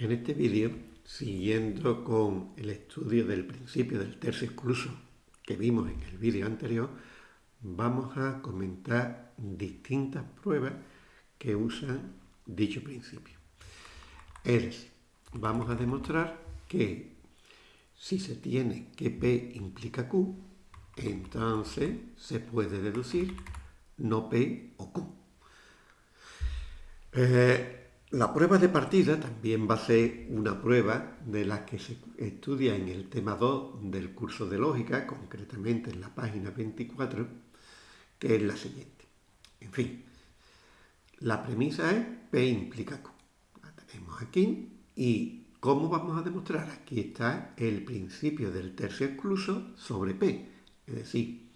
En este vídeo, siguiendo con el estudio del principio del tercio excluso que vimos en el vídeo anterior, vamos a comentar distintas pruebas que usan dicho principio. Es vamos a demostrar que si se tiene que P implica Q, entonces se puede deducir no P o Q. Eh, la prueba de partida también va a ser una prueba de la que se estudia en el tema 2 del curso de lógica, concretamente en la página 24, que es la siguiente. En fin, la premisa es P implica Q. La tenemos aquí y ¿cómo vamos a demostrar? Aquí está el principio del tercio excluso sobre P. Es decir,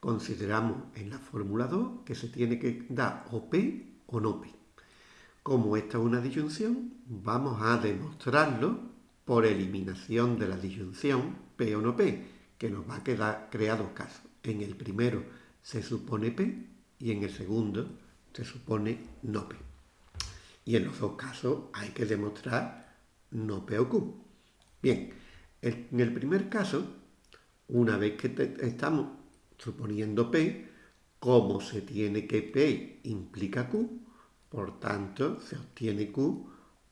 consideramos en la fórmula 2 que se tiene que dar o P o no P. Como esta es una disyunción, vamos a demostrarlo por eliminación de la disyunción P o no P, que nos va a quedar crear dos casos. En el primero se supone P y en el segundo se supone no P. Y en los dos casos hay que demostrar no P o Q. Bien, en el primer caso, una vez que estamos suponiendo P, como se tiene que P implica Q, por tanto, se obtiene Q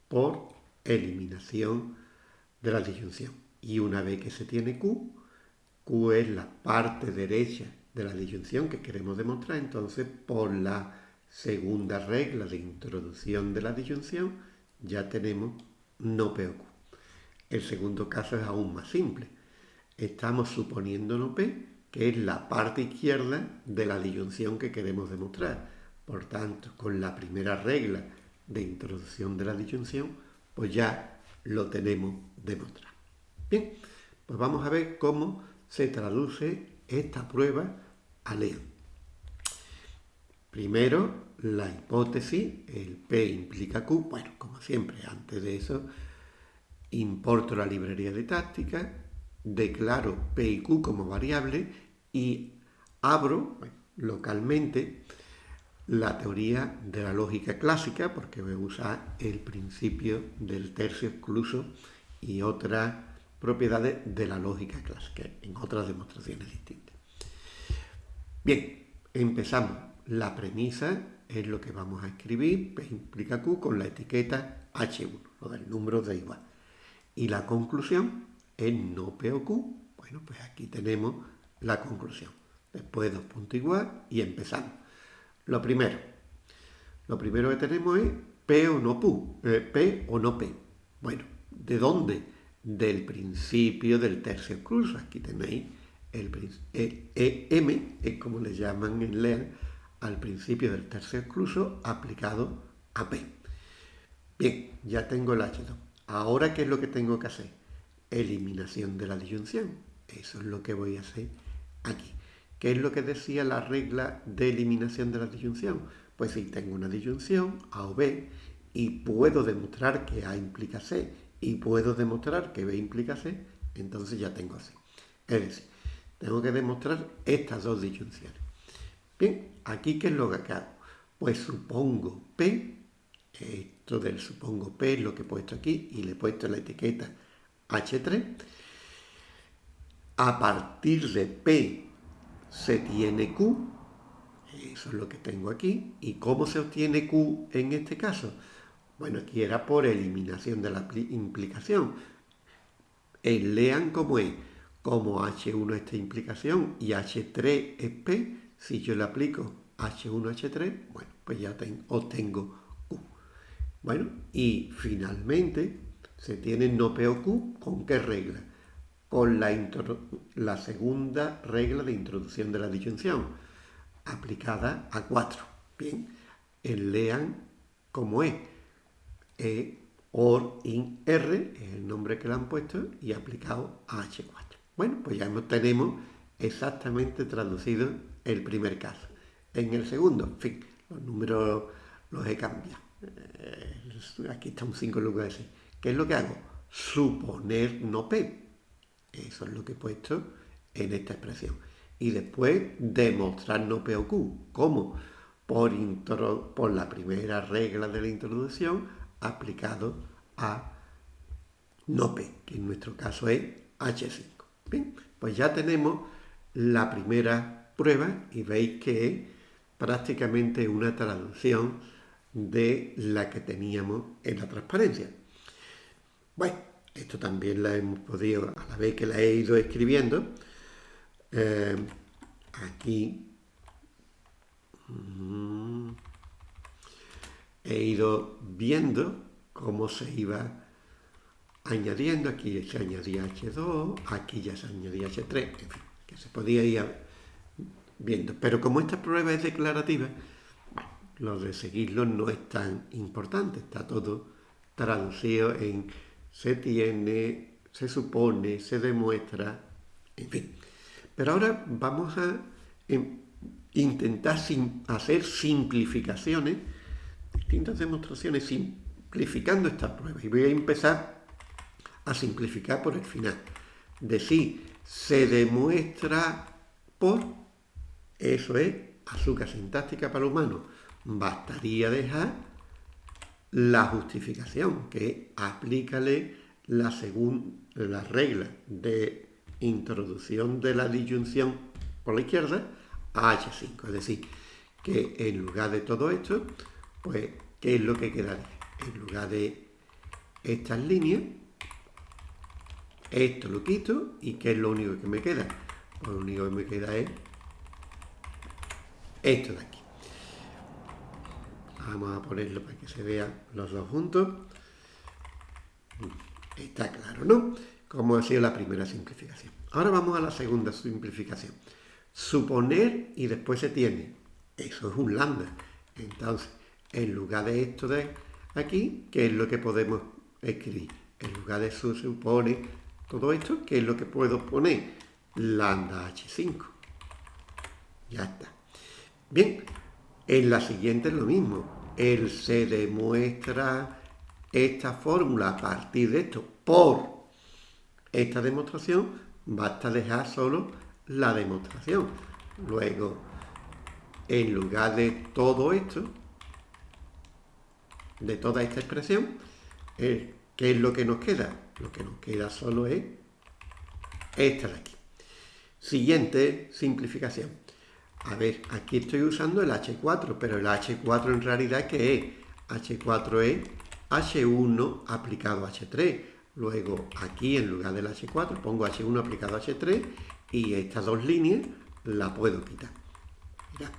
por eliminación de la disyunción. Y una vez que se tiene Q, Q es la parte derecha de la disyunción que queremos demostrar, entonces por la segunda regla de introducción de la disyunción ya tenemos no P o Q. El segundo caso es aún más simple. Estamos suponiendo no P, que es la parte izquierda de la disyunción que queremos demostrar. Por tanto, con la primera regla de introducción de la disyunción, pues ya lo tenemos demostrado. Bien, pues vamos a ver cómo se traduce esta prueba a León. Primero, la hipótesis, el P implica Q. Bueno, como siempre, antes de eso, importo la librería de táctica, declaro P y Q como variable y abro localmente la teoría de la lógica clásica, porque voy a usar el principio del tercio excluso y otras propiedades de la lógica clásica, en otras demostraciones distintas. Bien, empezamos. La premisa es lo que vamos a escribir, P implica Q, con la etiqueta H1, lo del número de igual. Y la conclusión es no P o Q. Bueno, pues aquí tenemos la conclusión. Después dos puntos igual y empezamos. Lo primero, lo primero que tenemos es P o no eh, P o no P. Bueno, ¿de dónde? Del principio del tercio excluso. Aquí tenéis el, EM, es como le llaman en LEAN, al principio del tercio excluso aplicado a P. Bien, ya tengo el H2. Ahora, ¿qué es lo que tengo que hacer? Eliminación de la disyunción. Eso es lo que voy a hacer aquí. ¿Qué es lo que decía la regla de eliminación de la disyunción? Pues si tengo una disyunción, A o B, y puedo demostrar que A implica C, y puedo demostrar que B implica C, entonces ya tengo C. Es decir, tengo que demostrar estas dos disyunciones. Bien, aquí ¿qué es lo que hago? Pues supongo P, esto del supongo P es lo que he puesto aquí, y le he puesto la etiqueta H3. A partir de P se tiene Q, eso es lo que tengo aquí, ¿y cómo se obtiene Q en este caso? Bueno, aquí era por eliminación de la implicación. El lean como es, como H1 esta implicación y H3 es P, si yo le aplico H1, H3, bueno, pues ya obtengo Q. Bueno, y finalmente se tiene no P o Q, ¿con qué regla? Con la, segunda regla de introducción de la disyunción, aplicada a 4. Bien, el lean como es. E, or, in, r, es el nombre que le han puesto, y aplicado a H4. Bueno, pues ya tenemos exactamente traducido el primer caso. En el segundo, en fin, los números los he cambiado. Eh, aquí está un 5 en lugar de 6. ¿Qué es lo que hago? Suponer no P. Eso es lo que he puesto en esta expresión. Y después demostrar no P o Q. ¿Cómo? Por, por la primera regla de la introducción aplicado a no P, que en nuestro caso es H5. Bien, pues ya tenemos la primera prueba y veis que es prácticamente una traducción de la que teníamos en la transparencia. Bueno, esto también la hemos podido, a la vez que la he ido escribiendo, eh, aquí mm, he ido viendo cómo se iba añadiendo, aquí se añadía H2, aquí ya se añadía H3, en fin, que se podía ir viendo. Pero como esta prueba es declarativa, lo de seguirlo no es tan importante, está todo traducido en se tiene, se supone, se demuestra, en fin. Pero ahora vamos a em, intentar hacer simplificaciones, distintas demostraciones, simplificando esta prueba. Y voy a empezar a simplificar por el final. Decir, se demuestra por, eso es azúcar sintáctica para humanos. Bastaría dejar la justificación, que aplícale la, la regla de introducción de la disyunción por la izquierda a H5. Es decir, que en lugar de todo esto, pues, ¿qué es lo que queda? En lugar de estas líneas, esto lo quito y ¿qué es lo único que me queda? Pues lo único que me queda es esto de aquí. Vamos a ponerlo para que se vean los dos juntos. Está claro, ¿no? Como ha sido la primera simplificación. Ahora vamos a la segunda simplificación. Suponer y después se tiene. Eso es un lambda. Entonces, en lugar de esto de aquí, ¿qué es lo que podemos escribir? En lugar de su supone todo esto, ¿qué es lo que puedo poner? Lambda H5. Ya está. Bien, en la siguiente es lo mismo. Él se demuestra esta fórmula a partir de esto por esta demostración. Basta dejar solo la demostración. Luego, en lugar de todo esto, de toda esta expresión, ¿qué es lo que nos queda? Lo que nos queda solo es esta de aquí. Siguiente simplificación. A ver, aquí estoy usando el H4, pero el H4 en realidad ¿qué es? H4 es H1 aplicado a H3. Luego aquí en lugar del H4 pongo H1 aplicado a H3 y estas dos líneas la puedo quitar. Mirad,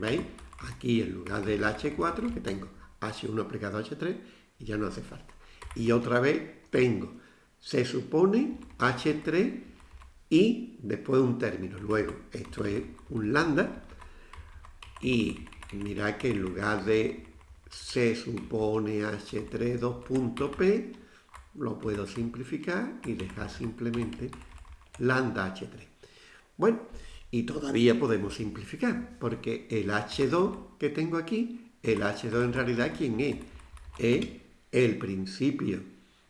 ¿veis? Aquí en lugar del H4 que tengo H1 aplicado a H3 y ya no hace falta. Y otra vez tengo, se supone H3 y después un término. Luego, esto es un lambda y mirad que en lugar de se supone h3 2.p, lo puedo simplificar y dejar simplemente lambda h3. Bueno, y todavía podemos simplificar, porque el h2 que tengo aquí, el h2 en realidad, ¿quién es? Es el principio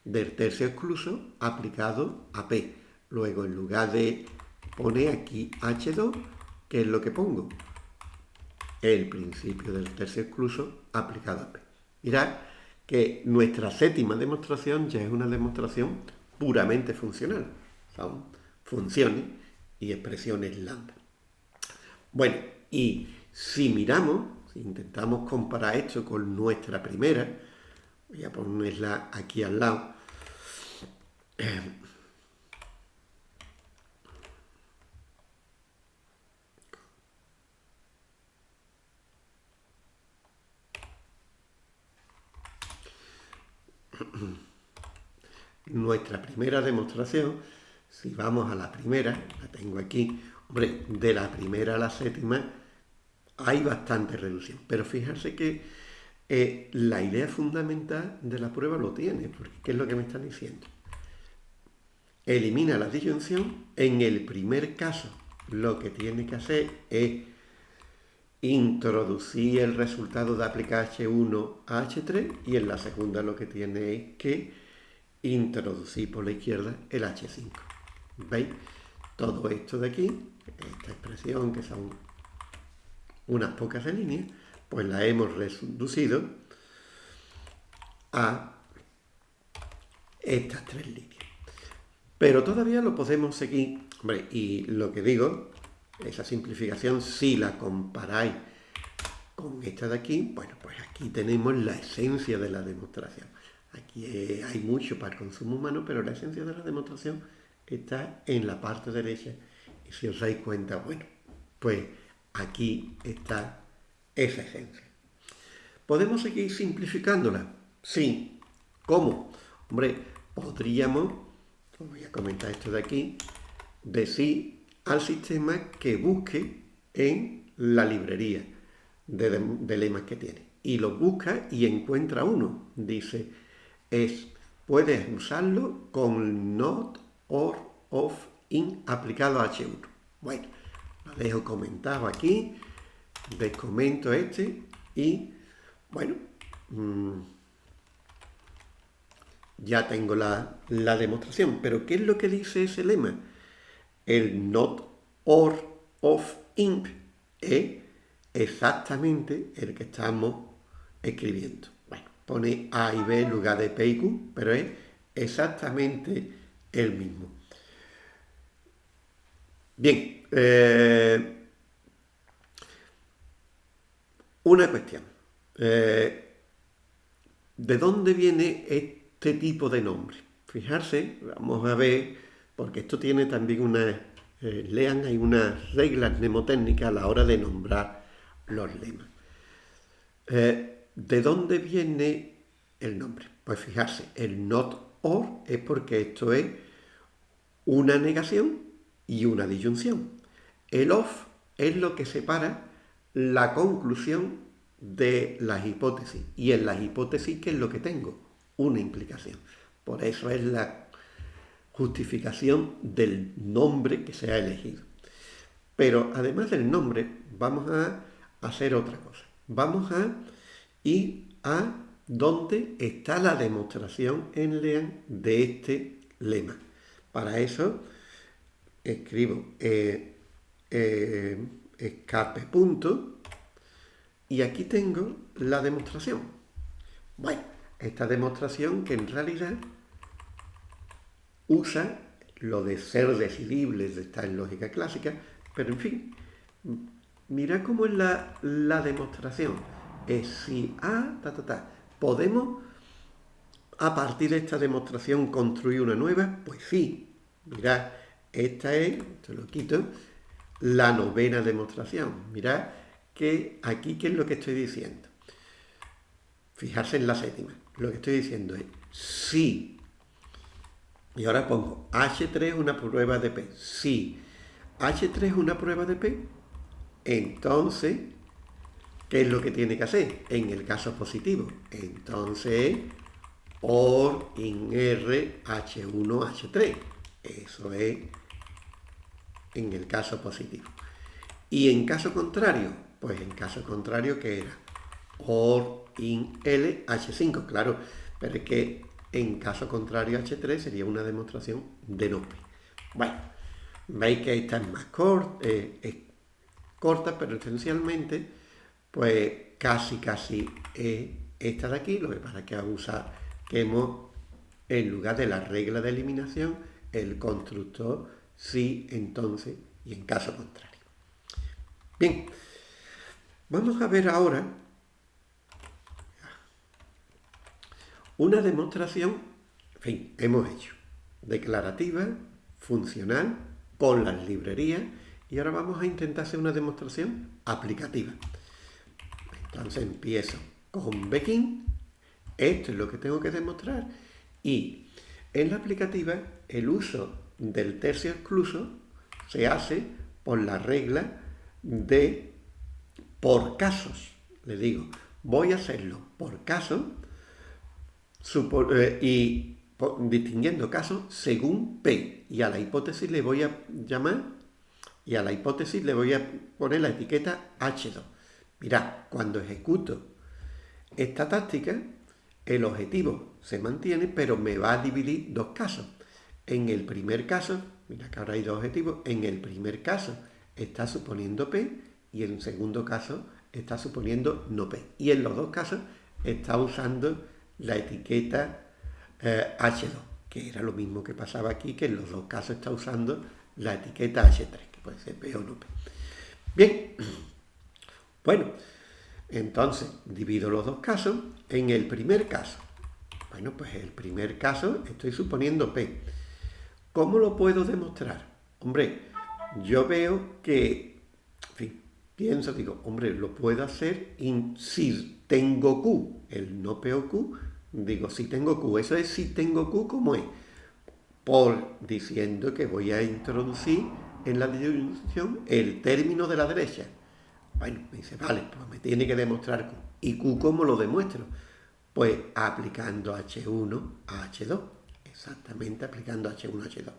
del tercio excluso aplicado a p. Luego, en lugar de poner aquí H2, ¿qué es lo que pongo? El principio del tercio excluso aplicado a P. Mirad que nuestra séptima demostración ya es una demostración puramente funcional. Son funciones y expresiones lambda. Bueno, y si miramos, si intentamos comparar esto con nuestra primera, voy a ponerla aquí al lado, nuestra primera demostración, si vamos a la primera, la tengo aquí, hombre, de la primera a la séptima hay bastante reducción, pero fíjense que eh, la idea fundamental de la prueba lo tiene, porque ¿qué es lo que me están diciendo? Elimina la disyunción, en el primer caso lo que tiene que hacer es introducir el resultado de aplicar H1 a H3 y en la segunda lo que tiene es que introducir por la izquierda el H5. ¿Veis? Todo esto de aquí, esta expresión que son unas pocas de líneas, pues la hemos reducido a estas tres líneas. Pero todavía lo podemos seguir, hombre, y lo que digo, esa simplificación, si la comparáis con esta de aquí, bueno, pues aquí tenemos la esencia de la demostración. Aquí hay mucho para el consumo humano, pero la esencia de la demostración está en la parte derecha. Y si os dais cuenta, bueno, pues aquí está esa esencia. ¿Podemos seguir simplificándola? Sí. ¿Cómo? Hombre, podríamos, voy a comentar esto de aquí, decir al sistema que busque en la librería de, lemas que tiene. Y lo busca y encuentra uno. Dice, es, puedes usarlo con not or of in aplicado a H1. Bueno, lo dejo comentado aquí, descomento este y, bueno, mm, ya tengo la, la, demostración. Pero, ¿qué es lo que dice ese lema? El not or of in es exactamente el que estamos escribiendo. Bueno, pone A y B en lugar de P y Q, pero es exactamente el mismo. Bien, eh, una cuestión. Eh, ¿De dónde viene este tipo de nombre? Fijarse, vamos a ver, porque esto tiene también una... Eh, lean, hay unas reglas mnemotécnicas a la hora de nombrar los lemas. ¿De dónde viene el nombre? Pues fijarse, el not or es porque esto es una negación y una disyunción. El of es lo que separa la conclusión de las hipótesis. Y en las hipótesis, ¿qué es lo que tengo? Una implicación. Por eso es la justificación del nombre que se ha elegido. Pero además del nombre, vamos a hacer otra cosa. Vamos a ir a dónde está la demostración en LEAN de este lema. Para eso escribo eh, eh, escape punto y aquí tengo la demostración. Bueno, esta demostración que en realidad usa lo de ser decidibles, está en lógica clásica, pero en fin, mira cómo es la, la demostración. Es si A, ta, ta, ta. ¿Podemos a partir de esta demostración construir una nueva? Pues sí, mirad, esta es, te lo quito, la novena demostración. Mirad que aquí, ¿qué es lo que estoy diciendo? Fijarse en la séptima. Lo que estoy diciendo es sí. Y ahora pongo H3 es una prueba de P. Sí. H3 es una prueba de P. Entonces, ¿qué es lo que tiene que hacer? En el caso positivo. Entonces, OR in R H1 H3. Eso es en el caso positivo. Y en caso contrario, pues en caso contrario que era OR in L H5, claro, pero es que en caso contrario H3 sería una demostración de no Bueno, veis que esta es más corta, eh, corta, pero esencialmente, pues casi casi es esta de aquí, lo que pasa es que vamos a hemos, en lugar de la regla de eliminación, el constructor sí, entonces y en caso contrario. Bien, vamos a ver ahora una demostración, en fin, hemos hecho, declarativa, funcional, con las librerías, y ahora vamos a intentar hacer una demostración aplicativa. Entonces empiezo con begin, esto es lo que tengo que demostrar, y en la aplicativa el uso del tercio excluso se hace por la regla de por casos. Le digo, voy a hacerlo por caso eh, y distinguiendo casos según P. Y a la hipótesis le voy a llamar, y a la hipótesis le voy a poner la etiqueta H2. Mirad, cuando ejecuto esta táctica, el objetivo se mantiene, pero me va a dividir dos casos. En el primer caso, mira que ahora hay dos objetivos, en el primer caso está suponiendo P y en el segundo caso está suponiendo no P. Y en los dos casos está usando la etiqueta eh, H2. que era lo mismo que pasaba aquí, que en los dos casos está usando la etiqueta H3, que puede ser P o no P. Bien, bueno, entonces divido los dos casos. En el primer caso, bueno, pues el primer caso estoy suponiendo P. ¿Cómo lo puedo demostrar? Hombre, yo veo que, en fin, pienso, digo, hombre, lo puedo hacer si tengo Q, el no P o Q, digo, si tengo Q, eso es si tengo Q, ¿cómo es? Por diciendo que voy a introducir en la disyunción el término de la derecha. Bueno, me dice, vale, pues me tiene que demostrar Q. ¿Y Q cómo lo demuestro? Pues aplicando H1 a H2. Exactamente aplicando H1 a H2.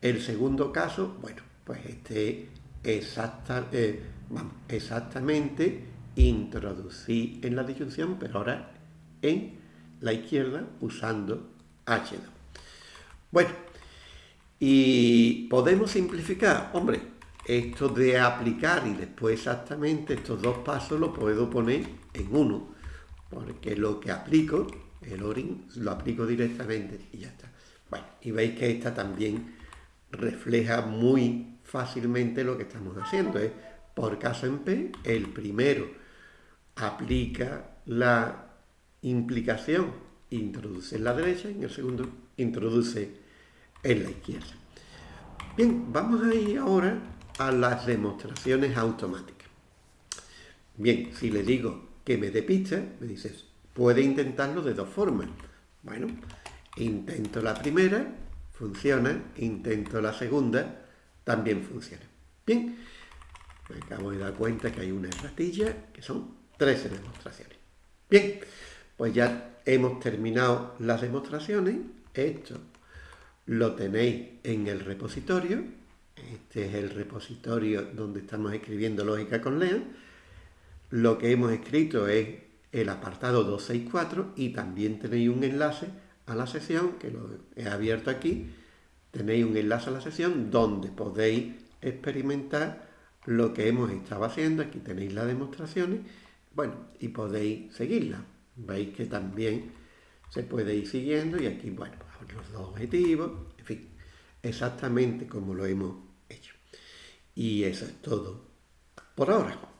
El segundo caso, bueno, pues este exacta, eh, vamos, exactamente introducí en la disyunción, pero ahora en la izquierda usando H2. Bueno, y podemos simplificar, hombre, esto de aplicar y después exactamente estos dos pasos lo puedo poner en uno, porque lo que aplico, el ORIN, lo aplico directamente y ya está. Bueno, y veis que esta también refleja muy fácilmente lo que estamos haciendo. Es, por caso en P, el primero aplica la implicación, introduce en la derecha, y en el segundo introduce en la izquierda. Bien, vamos a ir ahora a las demostraciones automáticas. Bien, si le digo que me dé pista, me dices, puede intentarlo de dos formas. Bueno, intento la primera funciona, intento la segunda, también funciona. Bien, me acabo de dar cuenta que hay una ratilla, que son 13 demostraciones. Bien, pues ya hemos terminado las demostraciones. Esto lo tenéis en el repositorio. Este es el repositorio donde estamos escribiendo lógica con Lean. Lo que hemos escrito es el apartado 264 y también tenéis un enlace a la sesión, que lo he abierto aquí, tenéis un enlace a la sesión donde podéis experimentar lo que hemos estado haciendo. Aquí tenéis las demostraciones, bueno, y podéis seguirla. Veis que también se puede ir siguiendo y aquí, bueno, los dos objetivos, en fin, exactamente como lo hemos hecho. Y eso es todo por ahora.